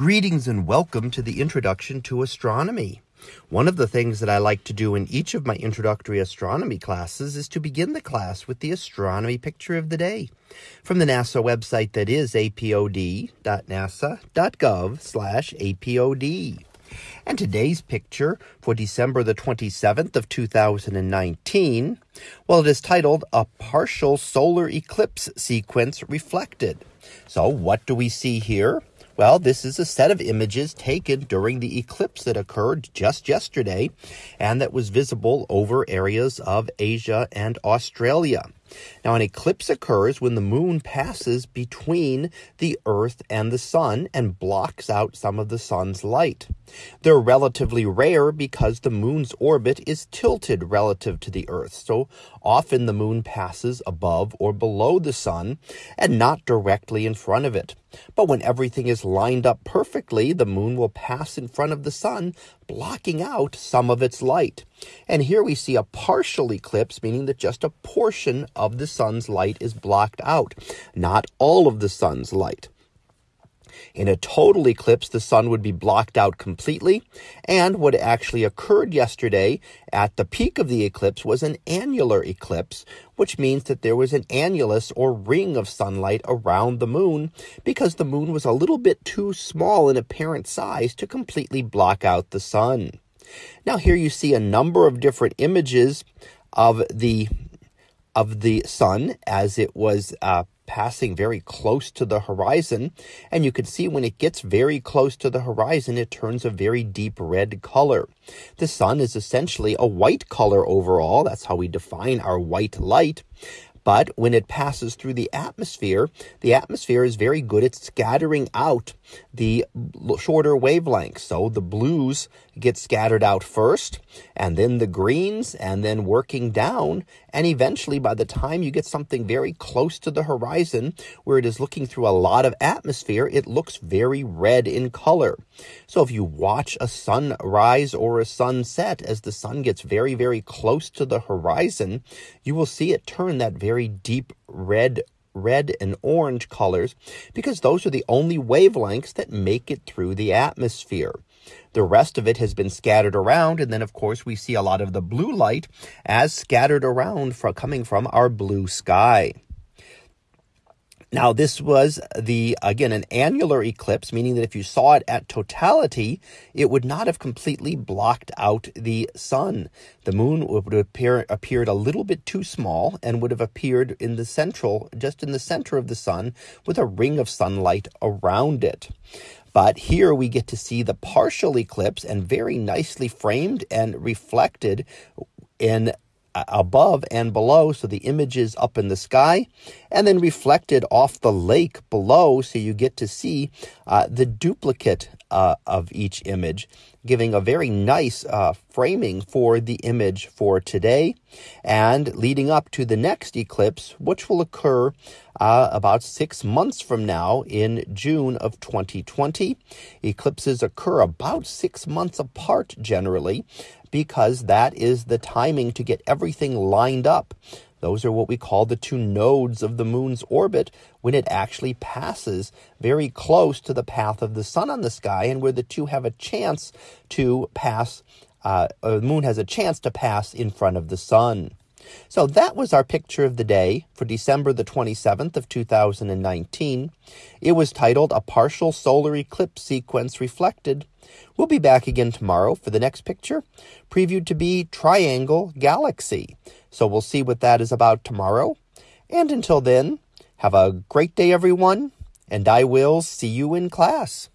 Greetings and welcome to the Introduction to Astronomy. One of the things that I like to do in each of my introductory astronomy classes is to begin the class with the astronomy picture of the day from the NASA website that is apod.nasa.gov slash apod. And today's picture for December the 27th of 2019, well, it is titled A Partial Solar Eclipse Sequence Reflected. So what do we see here? Well, this is a set of images taken during the eclipse that occurred just yesterday and that was visible over areas of Asia and Australia. Now, an eclipse occurs when the moon passes between the earth and the sun and blocks out some of the sun's light. They're relatively rare because the moon's orbit is tilted relative to the earth. So often the moon passes above or below the sun and not directly in front of it. But when everything is lined up perfectly, the moon will pass in front of the sun, blocking out some of its light. And here we see a partial eclipse, meaning that just a portion of the sun's light is blocked out, not all of the sun's light. In a total eclipse, the sun would be blocked out completely. And what actually occurred yesterday at the peak of the eclipse was an annular eclipse, which means that there was an annulus or ring of sunlight around the moon because the moon was a little bit too small in apparent size to completely block out the sun. Now here you see a number of different images of the of the sun as it was uh, passing very close to the horizon. And you can see when it gets very close to the horizon, it turns a very deep red color. The sun is essentially a white color overall. That's how we define our white light. But when it passes through the atmosphere, the atmosphere is very good at scattering out the shorter wavelengths. So the blues get scattered out first, and then the greens, and then working down. And eventually, by the time you get something very close to the horizon, where it is looking through a lot of atmosphere, it looks very red in color. So if you watch a sunrise or a sunset as the sun gets very, very close to the horizon, you will see it turn that very deep red red and orange colors because those are the only wavelengths that make it through the atmosphere. The rest of it has been scattered around, and then, of course, we see a lot of the blue light as scattered around from, coming from our blue sky. Now, this was the, again, an annular eclipse, meaning that if you saw it at totality, it would not have completely blocked out the sun. The moon would have appear, appeared a little bit too small and would have appeared in the central, just in the center of the sun with a ring of sunlight around it. But here we get to see the partial eclipse and very nicely framed and reflected in above and below, so the images up in the sky, and then reflected off the lake below, so you get to see uh, the duplicate uh, of each image, giving a very nice uh, framing for the image for today, and leading up to the next eclipse, which will occur uh, about six months from now in June of 2020. Eclipses occur about six months apart generally, because that is the timing to get everything lined up. Those are what we call the two nodes of the moon's orbit when it actually passes very close to the path of the sun on the sky and where the two have a chance to pass, uh, the moon has a chance to pass in front of the sun. So that was our picture of the day for December the 27th of 2019. It was titled A Partial Solar Eclipse Sequence Reflected. We'll be back again tomorrow for the next picture, previewed to be Triangle Galaxy. So we'll see what that is about tomorrow. And until then, have a great day, everyone, and I will see you in class.